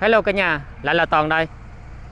Hello cả nhà, lại là Toàn đây.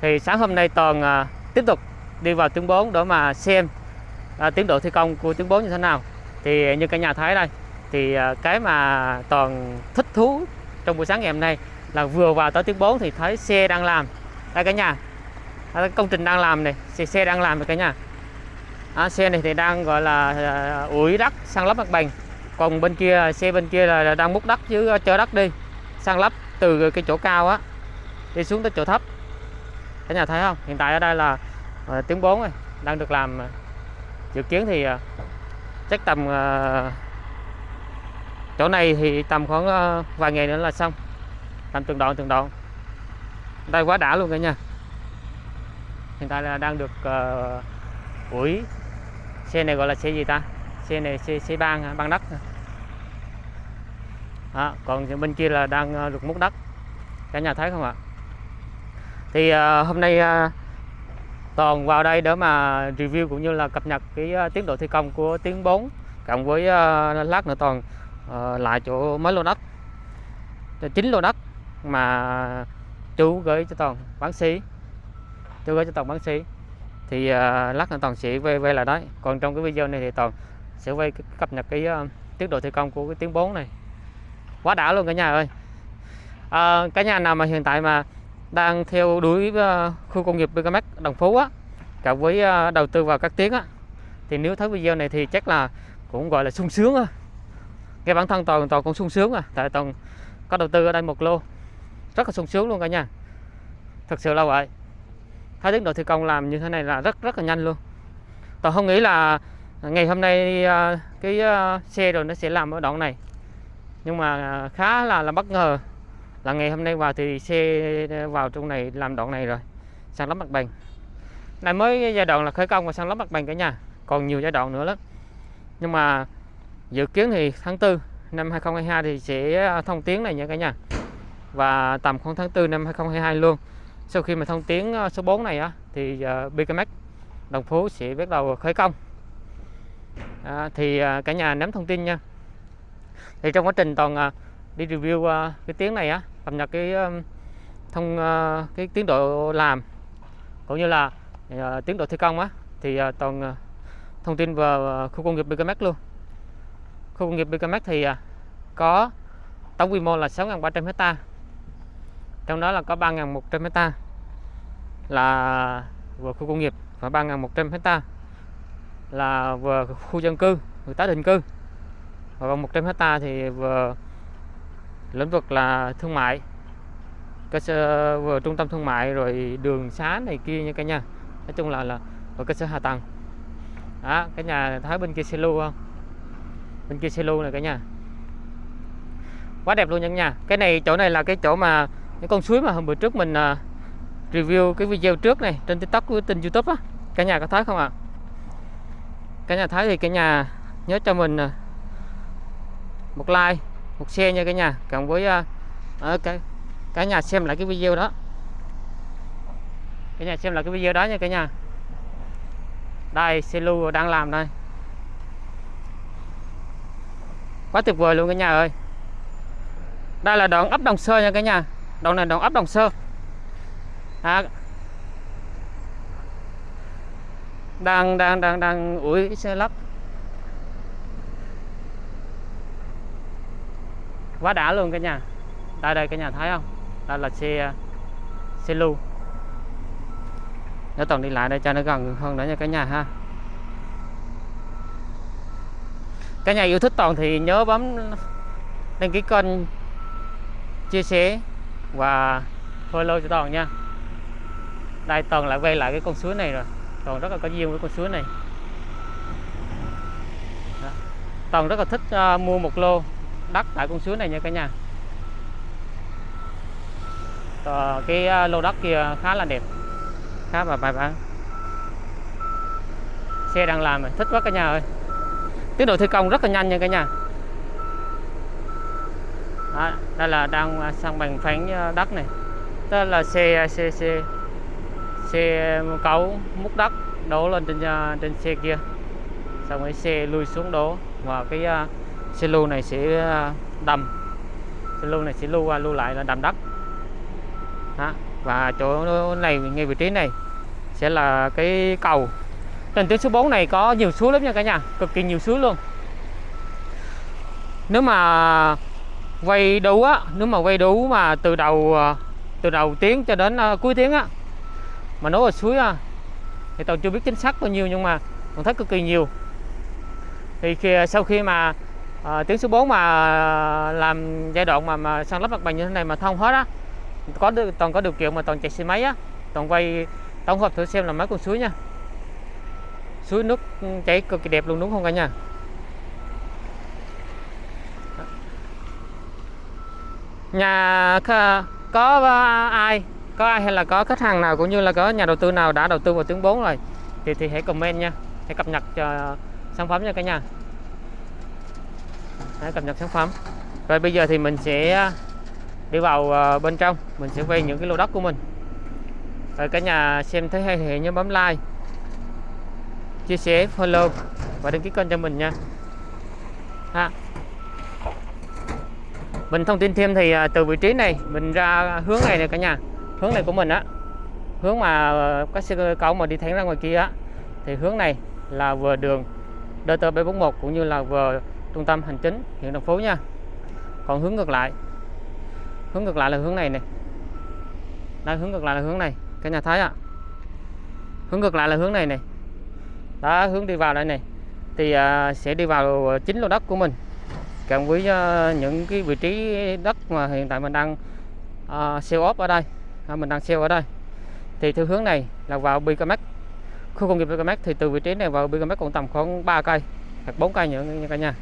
Thì sáng hôm nay Toàn à, tiếp tục đi vào tuyến 4 để mà xem à, tiến độ thi công của tuyến 4 như thế nào. Thì như cả nhà thấy đây, thì à, cái mà Toàn thích thú trong buổi sáng ngày hôm nay là vừa vào tới tuyến 4 thì thấy xe đang làm. Đây cả nhà, à, công trình đang làm này, xe, xe đang làm rồi cả nhà. À, xe này thì đang gọi là à, ủi đất, sang lấp mặt bằng. Còn bên kia xe bên kia là đang múc đất chứ à, chở đất đi, sang lấp từ cái chỗ cao á đi xuống tới chỗ thấp. Cả nhà thấy không? Hiện tại ở đây là uh, tiếng 4 này đang được làm ờ, dự kiến thì uh, chắc tầm uh, chỗ này thì tầm khoảng uh, vài ngày nữa là xong. Làm từng đoạn từng đoạn. Đây quá đã luôn cả nhà. Hiện tại là đang được uh, ủi. Xe này gọi là xe gì ta? Xe này xe xe băng băng đất à, còn bên kia là đang được múc đất. Cả nhà thấy không ạ? Thì uh, hôm nay uh, toàn vào đây để mà review cũng như là cập nhật cái uh, tiến độ thi công của tiếng 4 cộng với uh, lát nữa toàn uh, lại chỗ mới lô đất. Chính lô đất mà chú gửi cho toàn bán xí chú gửi cho toàn bán xí thì uh, lát nữa toàn sẽ về về là đấy. Còn trong cái video này thì toàn sẽ quay cập nhật cái uh, tiến độ thi công của cái tiếng 4 này. Quá đã luôn cả nhà ơi. À, cả nhà nào mà hiện tại mà đang theo đuổi ờ, khu công nghiệp Bigamax Đồng Phú á cộng với ờ, đầu tư vào các tiếng á. Thì nếu thấy video này thì chắc là cũng, gọi là, sung sướng á. Nghe bản thân toàn toàn cũng sung sướng à tại toàn có đầu tư ở đây một lô. Rất là sung sướng luôn cả nhà. Thật sự là vậy. Thấy tiến độ thi công làm như thế này là rất rất là nhanh luôn. Toàn không nghĩ là ngày hôm nay ờ, cái xe rồi nó sẽ làm ở đoạn này. Nhưng mà khá là là bất ngờ là ngày hôm nay vào thì xe vào trong này làm đoạn này rồi. Sang lắp mặt bằng. Này mới giai đoạn là khởi công và sang lắp mặt bằng cả nhà. Còn nhiều giai đoạn nữa lắm. Nhưng mà dự kiến thì tháng 4 năm 2022 thì sẽ à, thông tuyến này nha cả nhà. Và tầm khoảng tháng 4 năm 2022 luôn. Sau khi mà thông tuyến à, số 4 này á thì à, BKMX Đồng Phú sẽ bắt đầu khởi công. À, thì cả nhà nắm thông tin nha. Thì trong quá trình toàn đi review cái tiếng này á cập nhật cái thông ờ, cái tiến độ làm, cũng như là ờ, tiến độ thi công á, thì ờ, toàn thông tin về khu công nghiệp BKMX luôn. Khu công nghiệp BKMX thì có tổng quy mô là 6.300 hecta trong đó là có 3.100 hecta là vừa khu công nghiệp và 3.100 hecta là vừa khu dân cư người tái định cư. Và còn 100 hecta thì vừa lĩnh vực là thương mại cơ sở vừa trung tâm thương mại rồi đường xá này kia nha cả nhà. Nói chung là là và cơ sở hạ tầng. Đó cái nhà thấy bên kia xe lưu không? Bên kia xe lưu này cả nhà. Quá đẹp luôn nha nhà. Cái này chỗ này là cái chỗ mà cái con suối mà hôm bữa trước mình uh, review cái video trước này trên tiktok của tin youtube á. Cả nhà có thấy không ạ? À? cả nhà thấy thì cả nhà nhớ cho mình uh, một like một xe nha cả nhà. Cộng với uh, ở cái cả nhà xem lại cái video đó. Cả nhà xem lại cái video đó nha cả nhà. Đây xe lưu đang làm đây. Quá tuyệt vời luôn cả nhà ơi. Đây là đoạn ấp đồng sơ nha cả nhà. Đoạn này đoạn ấp đồng sơ. À, đang đang đang đang ủi xe lắp. Quá đã luôn cả nhà. Đây đây cả nhà thấy không? Đây là xe xe lưu. Nếu toàn đi lại đây cho nó gần hơn nữa nha cả nhà ha. Cả nhà yêu thích toàn thì nhớ bấm đăng ký kênh chia sẻ và follow cho toàn nha. Đây toàn lại quay lại cái con suối này rồi. Toàn rất là có duyên với con suối này. Toàn rất là thích uh, mua một lô đất tại con suối này nha cả nhà. Ờ, cái ờ, lô đất kia khá là đẹp khá là bài bản. Xe đang làm thích quá cả nhà ơi. Tiến độ thi công rất là nhanh nha cả nhà. Đó, đây là đang à, sang bằng phẳng ờ, đất này. Đó là xe xe xe xe cấu múc đất đổ lên trên ờ, trên xe kia. Xong rồi xe lùi xuống đổ và cái xe lưu này sẽ à, đầm xe lưu này sẽ lưu qua lưu lại là đầm đất. Đó. và chỗ này ngay vị trí này sẽ là cái cầu. Trên tuyến số 4 này có nhiều suối lắm nha cả nhà cực kỳ nhiều suối luôn. Nếu mà quay đủ á nếu mà quay đủ mà từ đầu à, từ đầu tiếng cho đến à, cuối tiếng á mà nói ở suối á thì tao chưa biết chính xác bao nhiêu nhưng mà còn thấy cực kỳ nhiều. Thì khi, sau khi mà à, tiếng số 4 mà làm giai đoạn mà mà san lấp mặt bằng như thế này mà thông hết á. Có toàn có điều kiện mà toàn chạy xe máy á. Toàn quay tổng hợp thử xem là mấy con suối nha. Suối nước ừ, chảy cực kỳ đẹp luôn đúng không cả nhà? Nhà có ờ, ai? Có ai hay là có khách hàng nào cũng như là có nhà đầu tư nào đã đầu tư vào tiếng 4 rồi? Thì thì hãy comment nha. Hãy cập nhật cho sản phẩm nha cả nhà hãy cập nhật sản phẩm. Rồi bây giờ thì mình sẽ à, đi vào à, bên trong. Mình sẽ quay những cái lô đất của mình. Rồi cả nhà xem thấy hay thì nhớ bấm like. Chia sẻ, follow và đăng ký kênh cho mình nha. Ha. Mình thông tin thêm thì à, từ vị trí này, mình ra hướng này nè cả nhà. Hướng này của mình á. Hướng mà các xe cầu mà đi thẳng ra ngoài kia á. Thì hướng này là vừa đường DT 741 cũng như là vừa trung tâm hành chính huyện thành phố nha. Còn hướng ngược lại. Hướng ngược lại là hướng này này đây hướng ngược lại là hướng này. Cả nhà thấy ạ. Hướng ngược lại là hướng này này đó hướng đi vào đây này thì uh, sẽ đi vào chính lô đất của mình. Cộng với uh, những cái vị trí đất mà hiện tại mình đang uh, sell off ở đây. À, mình đang sell ở đây. Thì theo hướng này là vào BKMX khu công nghiệp BKMX thì từ vị trí này vào BKMX còn tầm khoảng 3 cây hoặc 4 cây nữa nha cả nhà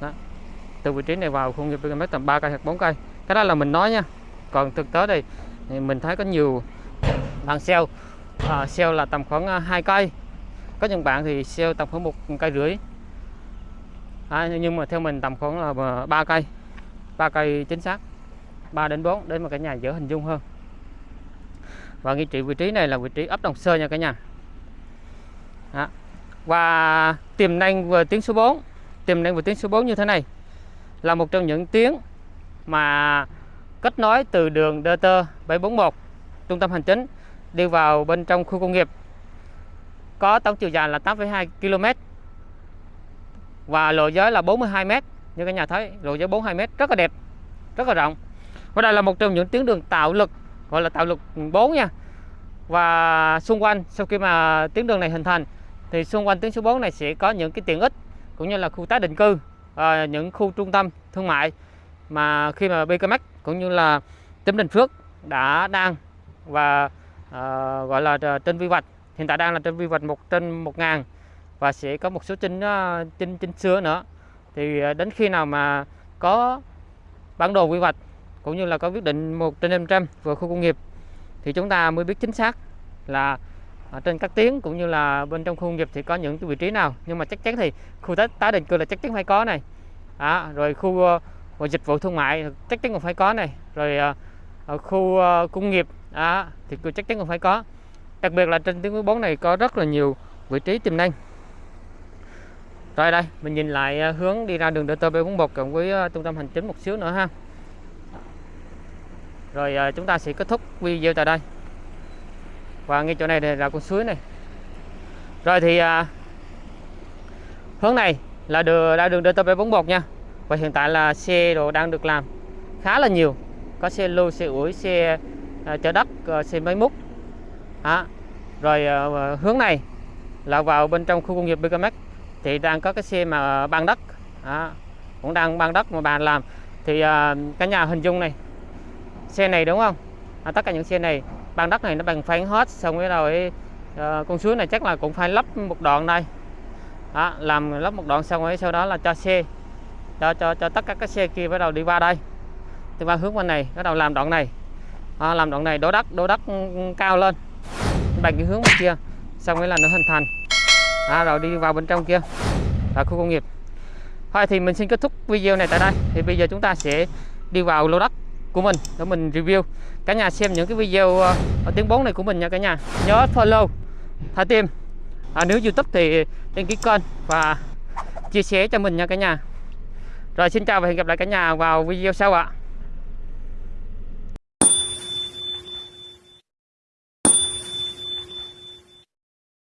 đó. từ vị trí này vào khu nghiệp BKMX tầm 3 cây hoặc 4 cây. Cái đó là mình nói nha. Còn thực tế đây thì mình thấy có nhiều bạn sell à, sell là tầm khoảng à, 2 cây. Có những bạn thì sell tầm khoảng một cây rưỡi. À, nhưng mà theo mình tầm khoảng là à, ba cây. Ba cây chính xác. 3 đến 4 để mà cả nhà dễ hình dung hơn. Và nghi trị vị trí này là vị trí ấp Đồng Sơ nha cả nhà. Đó. và tiềm năng về tiếng số 4 tiềm năng về tuyến số 4 như thế này. Là một trong những tuyến mà kết nối từ đường DT 741 trung tâm hành chính đi vào bên trong khu công nghiệp. Có tổng chiều dài là 8,2 km và lộ giới là 42 m như các nhà thấy lộ giới 42 m rất là đẹp rất là rộng. Và đây là một trong những tuyến đường tạo lực gọi là tạo lực 4 nha. Và xung quanh sau khi mà tuyến đường này hình thành thì xung quanh tuyến số 4 này sẽ có những cái tiện ích cũng như là khu tái định cư à, những khu trung tâm thương mại mà khi mà BKMX cũng như là tỉnh Bình Phước đã đang và à, gọi là à, trên quy hoạch hiện tại đang là trên quy hoạch một trên một ngàn và sẽ có một số trên trên trên xưa nữa. Thì à, đến khi nào mà có bản đồ quy hoạch cũng như là có quyết định một trên 500 về khu công nghiệp thì chúng ta mới biết chính xác là ở trên các tuyến cũng như là bên trong khu công nghiệp thì có những cái vị trí nào. Nhưng mà chắc chắn thì khu tái, tái định cư là chắc chắn phải có này. À, rồi khu uh, dịch vụ thương mại chắc chắn cũng phải có này. Rồi uh, khu uh, công nghiệp à, thì chắc chắn cũng phải có. Đặc biệt là trên tuyến 14 này có rất là nhiều vị trí tiềm năng. Rồi đây mình nhìn lại hướng đi ra đường DT741 cộng với trung tâm hành chính một xíu nữa ha. Rồi chúng ta sẽ kết thúc video tại đây và ngay chỗ này là con suối này. Rồi thì à, hướng này là đường ra đường DT741 nha. Và hiện tại là xe đồ đang được làm khá là nhiều. Có xe lưu xe ủi xe à, chở đất à, xe máy múc. À, rồi à, hướng này là vào bên trong khu công nghiệp BKMX thì đang có cái xe mà ban đất. À, cũng đang ban đất mà bàn làm. Thì à, cả nhà hình dung này xe này đúng không? À, tất cả những xe này ban đất này nó bằng phẳng hết xong cái rồi uh, con suối này chắc là cũng phải lắp một đoạn đây. Đó, làm lắp một đoạn xong rồi sau đó là cho xe cho cho cho tất cả các xe kia bắt đầu đi qua đây. Đi qua hướng bên này bắt đầu làm đoạn này. À, làm đoạn này đổ đất đổ đất cao lên. Bằng cái hướng bên kia xong ấy là nó hình thành. À, rồi đi vào bên trong kia là khu công nghiệp. Thôi thì mình xin kết thúc video này tại đây. Thì bây giờ chúng ta sẽ đi vào lô đất của mình để mình review. Cả nhà xem những cái video ờ, ở tiếng 4 này của mình nha cả nhà. Nhớ follow thả tim. À, nếu youtube thì đăng ký kênh và chia sẻ cho mình nha cả nhà. Rồi xin chào và hẹn gặp lại cả nhà vào video sau ạ.